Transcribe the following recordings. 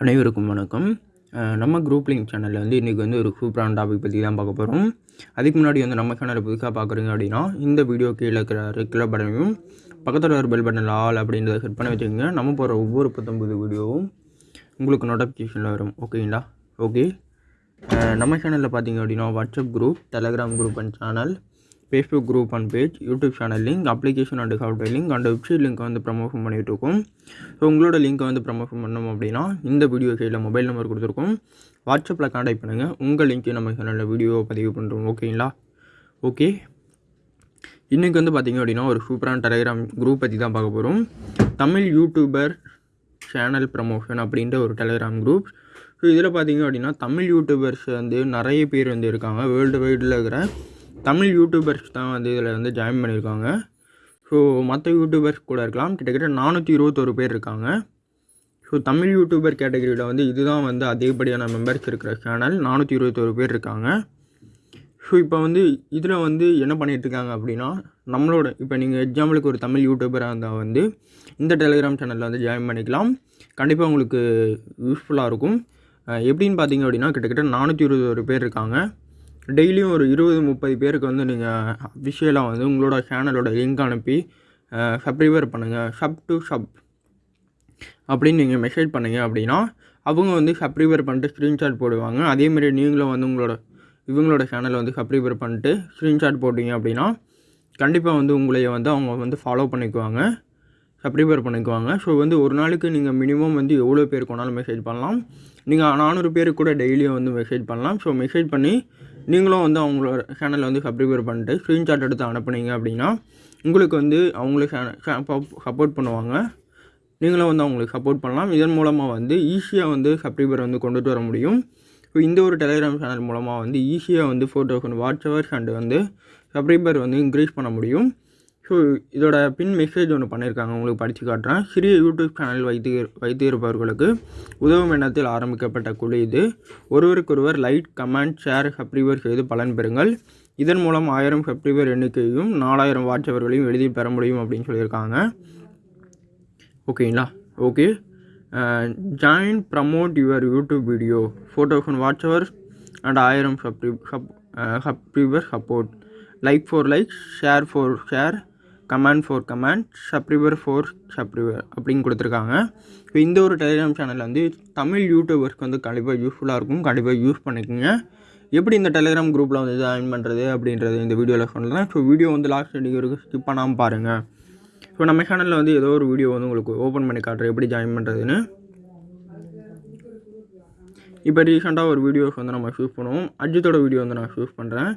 அனைவருக்கும் வணக்கம். நம்ம குரூப் லிங்க் சேனலில் வந்து இன்றைக்கி வந்து ஒரு சூப்பரான டாபிக் பற்றி தான் பார்க்க போகிறோம் அதுக்கு முன்னாடி வந்து நம்ம சேனலை புதுசாக பார்க்குறீங்க அப்படின்னா இந்த வீடியோ கீழே இருக்கிற ரெகுலர் பட்டனையும் பக்கத்தில் ஒரு பெல் பட்டன் ஆல் அப்படின்றத செட் பண்ணி வச்சுக்கோங்க. நம்ம போகிற ஒவ்வொரு பத்தொம்பது வீடியோவும் உங்களுக்கு நோட்டிஃபிகேஷனில் வரும். ஓகேங்களா ஓகே நம்ம சேனலில் பார்த்தீங்க அப்படின்னா WhatsApp group Telegram group and channel Facebook group and page YouTube channel link application and software link and website link வந்து ப்ரமோஷன் பண்ணிகிட்டு இருக்கோம் ஸோ உங்களோட லிங்க்கை வந்து ப்ரமோஷன் பண்ணோம் அப்படின்னா இந்த வீடியோ சைடில் மொபைல் நம்பர் கொடுத்துருக்கோம். வாட்ஸ்அப்பில் காண்டாக்ட் பண்ணுங்கள் உங்கள் லிங்க்கை நம்ம சேனலில் வீடியோ பதிவு பண்ணுறோம் ஓகேங்களா ஓகே இன்றைக்கி வந்து பார்த்திங்க அப்படின்னா ஒரு சூப்பரான டெலிகிராம் குரூப் பற்றி தான் பார்க்க போகிறோம் தமிழ் யூடியூபர் சேனல் ப்ரமோஷன் அப்படின்ற ஒரு டெலிகிராம் குரூப் ஸோ இதில் பார்த்தீங்க அப்படின்னா தமிழ் யூடியூபர்ஸ் வந்து நிறைய பேர் வந்து இருக்காங்க. வேர்ல்டு வைடில் இருக்கிற தமிழ் யூடியூபர்ஸ் தான் வந்து இதில் வந்து ஜாயின் பண்ணியிருக்காங்க. ஸோ மற்ற யூடியூபர்ஸ் கூட இருக்கலாம். கிட்டத்தட்ட நானூற்றி இருபத்தொரு பேர் இருக்காங்க. ஸோ தமிழ் யூடியூபர் கேட்டகரியில் வந்து இதுதான் வந்து அதிகப்படியான மெம்பர்ஸ் இருக்கிற சேனல் நானூற்றி இருபத்தொரு பேர் இருக்காங்க. ஸோ இப்போ வந்து இதில் வந்து என்ன பண்ணிகிட்ருக்காங்க இருக்காங்க அப்படின்னா நம்மளோட இப்போ நீங்கள் எக்ஸாம்பிளுக்கு ஒரு தமிழ் யூடியூபராக இருந்தால் வந்து இந்த டெலிகிராம் சேனலில் வந்து ஜாயின் பண்ணிக்கலாம். கண்டிப்பாக உங்களுக்கு யூஸ்ஃபுல்லாக இருக்கும். எப்படின்னு பார்த்தீங்க அப்படின்னா கிட்டத்தட்ட நானூற்றி இருபது பேர் இருக்காங்க. டெய்லியும் ஒரு இருபது முப்பது பேருக்கு வந்து நீங்கள் அஃபிஷியலாக வந்து உங்களோட சேனலோட லிங்க் அனுப்பி சப்ஸ்கிரைபர் பண்ணுங்கள் சப் டு சப் அப்படின்னு நீங்கள் மெசேஜ் பண்ணுங்க அப்படின்னா அவங்க வந்து சப்ஸ்கிரைபர் பண்ணிட்டு ஸ்க்ரீன்ஷாட் போடுவாங்க. அதேமாரி நீங்களும் வந்து உங்களோட இவங்களோட சேனலை வந்து சப்ஸ்கிரைபர் பண்ணிட்டு ஸ்க்ரீன்ஷாட் போட்டிங்க அப்படின்னா கண்டிப்பாக வந்து உங்களைய வந்து அவங்க வந்து ஃபாலோ பண்ணிக்குவாங்க. சப்ஸ்கிரைபர் பண்ணிக்குவாங்க. ஸோ வந்து ஒரு நாளைக்கு நீங்கள் மினிமம் வந்து எவ்வளோ பேருக்கு வேணாலும் மெசேஜ் பண்ணலாம். நீங்கள் நானூறு பேருக்கு கூட டெய்லியும் வந்து மெசேஜ் பண்ணலாம். ஸோ மெசேஜ் பண்ணி நீங்களும் வந்து அவங்களோட சேனலை வந்து சப்ஸ்கிரைபர் பண்ணிட்டு ஸ்க்ரீன்ஷாட் எடுத்து அனுப்புனீங்க அப்படின்னா உங்களுக்கு வந்து அவங்களுக்கு சப்போர்ட் பண்ணுவாங்க. நீங்களும் வந்து அவங்களுக்கு சப்போர்ட் பண்ணலாம். இதன் மூலமாக வந்து ஈஸியாக வந்து சப்ஸ்கிரைபர் வந்து கொண்டுட்டு வர முடியும். ஸோ இந்த ஒரு டெலிகிராம் சேனல் மூலமாக வந்து ஈஸியாக வந்து four thousand watch hours and வந்து சப்ஸ்கிரைபர் வந்து இன்க்ரீஸ் பண்ண முடியும். ஸோ இதோட பின் மெசேஜ் ஒன்று பண்ணியிருக்காங்க உங்களுக்கு படித்து காட்டுறேன். சிறிய யூடியூப் சேனல் வைத்து வைத்து இருப்பவர்களுக்கு உதவும் எண்ணத்தில் ஆரம்பிக்கப்பட்ட குழு இது. ஒருவருக்கொருவர் லைக் கமெண்ட் ஷேர் சப்ஸ்கிரைபர் செய்து பலன் பெறுங்கள். இதன் மூலம் ஆயிரம் சப்ஸ்கிரைபர் எண்ணிக்கையும் நாலாயிரம் வாட்சவர்களையும் எழுதி எளிதில் பெற முடியும் அப்படின்னு சொல்லியிருக்காங்க. ஓகேங்களா okay join promote your YouTube video four thousand watch and ஆயிரம் Sabri sub subscriber support like for like share for share comment four comment சப்ரிவர் four சப்ரிவர் அப்படின்னு கொடுத்துருக்காங்க. இப்போ இந்த ஒரு டெலிகிராம் சேனல் வந்து தமிழ் யூடியூபர்ஸ்க்கு வந்து கண்டிப்பாக யூஸ்ஃபுல்லாக இருக்கும். கண்டிப்பாக யூஸ் பண்ணிக்கோங்க. எப்படி இந்த டெலிகிராம் குரூப்பில் வந்து ஜாயின் பண்ணுறது அப்படின்றது இந்த வீடியோவில் சொல்கிறேன் ஸோ வீடியோ வந்து லாஸ்ட் எண்டிங் வரைக்கும் ஸ்கிப் பண்ணாமல் பாருங்கள் ஸோ நம்ம சேனலில் வந்து ஏதோ ஒரு வீடியோ வந்து உங்களுக்கு ஓப்பன் பண்ணி காட்டுறேன். எப்படி ஜாயின் பண்ணுறதுன்னு இப்போ ரீசெண்டாக ஒரு வீடியோஸ் வந்து நம்ம ஷூஸ் பண்ணுவோம். அஜித்தோட வீடியோ வந்து நான் ஷூஸ் பண்ணுறேன்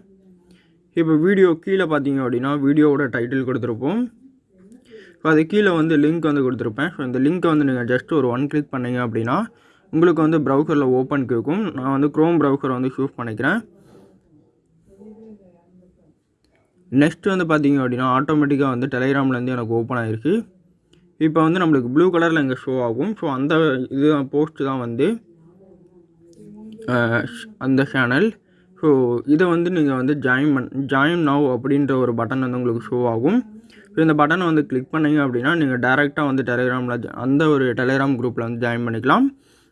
இப்போ வீடியோ கீழே பார்த்தீங்க அப்படின்னா வீடியோவோட டைட்டில் கொடுத்துருப்போம். ஸோ அது கீழே வந்து லிங்க் வந்து கொடுத்துருப்பேன். ஸோ இந்த லிங்க்கை வந்து நீங்கள் ஜஸ்ட் ஒரு ஒன் கிளிக் பண்ணீங்க அப்படின்னா உங்களுக்கு வந்து ப்ரௌசரில் ஓப்பன் கேட்கும். நான் வந்து க்ரோம் ப்ரௌசரை வந்து சூஸ் பண்ணிக்கிறேன். நெக்ஸ்ட் வந்து பார்த்தீங்க அப்படின்னா ஆட்டோமேட்டிக்காக வந்து டெலிகிராம்லேருந்து எனக்கு ஓப்பன் ஆகிருக்கு இப்போ வந்து நம்மளுக்கு ப்ளூ கலரில் இங்கே ஷோ ஆகும். ஸோ அந்த இது போஸ்ட்டு தான் வந்து அந்த சேனல் ஸோ இதை வந்து நீங்கள் வந்து ஜாயின் பண் ஜாயின் நவ் அப்படின்ற ஒரு பட்டன் வந்து உங்களுக்கு ஷோ ஆகும். ஸோ இந்த பட்டனை வந்து கிளிக் பண்ணிங்க அப்படின்னா நீங்கள் டேரெக்டாக வந்து டெலிகிராமில் அந்த ஒரு டெலிகிராம் குரூப்பில் வந்து ஜாயின் பண்ணிக்கலாம்.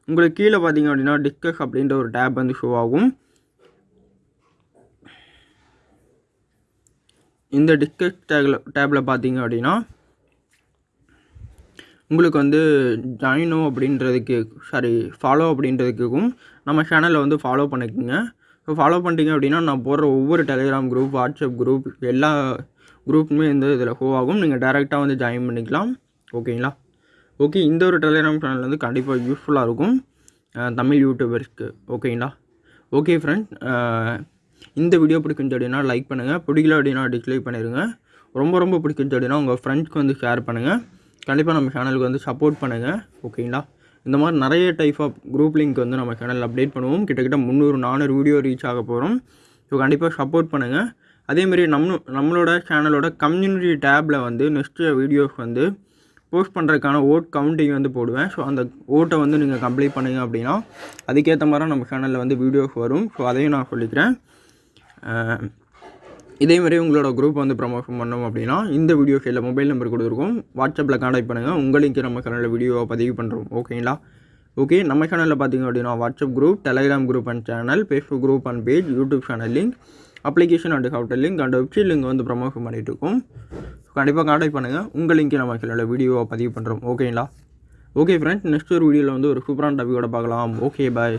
உங்களுக்கு கீழே பார்த்தீங்க அப்படின்னா டிஸ்கஸ் அப்படின்ற ஒரு டேப் வந்து ஷோ ஆகும். இந்த டிஸ்கஸ் டேக்ல டேப்பில் பார்த்தீங்க அப்படின்னா உங்களுக்கு வந்து ஜாயினோ அப்படின்றதுக்கு சாரி ஃபாலோ அப்படின்றதுக்கும் நம்ம சேனலை வந்து ஃபாலோ பண்ணிக்கோங்க. ஃபாலோ பண்ணிட்டீங்க அப்படின்னா நான் போடுற ஒவ்வொரு டெலிகிராம் குரூப் வாட்ஸ்அப் குரூப் எல்லா குரூப்புமே வந்து இதில் ஹோ ஆகும். நீங்கள் டேரெக்டாக வந்து ஜாயின் பண்ணிக்கலாம். ஓகேங்களா ஓகே இந்த ஒரு டெலிகிராம் சேனல் வந்து கண்டிப்பாக யூஸ்ஃபுல்லாக இருக்கும். தமிழ் யூடியூபர்ஸ்க்கு ஓகேங்களா ஓகே ஃப்ரெண்ட் இந்த வீடியோ பிடிக்குன்னு அப்படின்னா லைக் பண்ணுங்கள் பிடிக்கல அப்படின்னா டிஸ்லைக் பண்ணிடுங்க ரொம்ப ரொம்ப பிடிக்குன்னு அப்படின்னா உங்கள் ஃப்ரெண்ட்ஸ்க்கு வந்து ஷேர் பண்ணுங்கள் கண்டிப்பாக நம்ம சேனலுக்கு வந்து சப்போர்ட் பண்ணுங்கள் ஓகேங்களா இந்த மாதிரி நிறைய டைப் ஆஃப் குரூப் லிங்க் வந்து நம்ம சேனலில் அப்டேட் பண்ணுவோம். கிட்டத்தட்ட முந்நூறு நானூறு வீடியோ ரீச் ஆக போகிறோம் ஸோ கண்டிப்பாக சப்போர்ட் பண்ணுங்கள் அதேமாரி நம்ம நம்மளோட சேனலோட கம்யூனிட்டி டேப்பில் வந்து நெக்ஸ்ட்டு வீடியோஸ் வந்து போஸ்ட் பண்ணுறதுக்கான ஓட் கவுண்டிங் வந்து போடுவேன். ஸோ அந்த ஓட்டை வந்து நீங்கள் கம்ப்ளீட் பண்ணுங்க அப்படின்னா அதுக்கேற்ற மாதிரி நம்ம சேனலில் வந்து வீடியோஸ் வரும். ஸோ அதையும் நான் சொல்லிக்கிறேன். இதே மாதிரி உங்களோட குரூப் வந்து ப்ரமோஷன் பண்ணோம் அப்படின்னா இந்த வீடியோ கீழே மொபைல் நம்பர் கொடுத்துருக்கோம். வாட்ஸ்அப்பில் காண்டாக்ட் பண்ணுங்கள் உங்களுக்கு நம்ம சேனலில் வீடியோவை பதிவு பண்ணுறோம் ஓகேங்களா ஓகே நம்ம சேனலில் பார்த்தீங்க அப்படின்னா WhatsApp group Telegram group and channel Facebook group and page YouTube channel link application and outer link and website link வந்து ப்ரமோஷன் பண்ணிகிட்டு இருக்கோம். கண்டிப்பாக காண்டாக்ட் பண்ணுங்கள் உங்கள் லிங்க்கை நம்ம சேனலில் வீடியோவை பதிவு பண்ணுறோம் ஓகேங்களா ஓகே ஃப்ரெண்ட்ஸ் நெக்ஸ்ட் ஒரு வீடியோவில் வந்து ஒரு சூப்பரான டாபிக்கோட பார்க்கலாம். Okay bye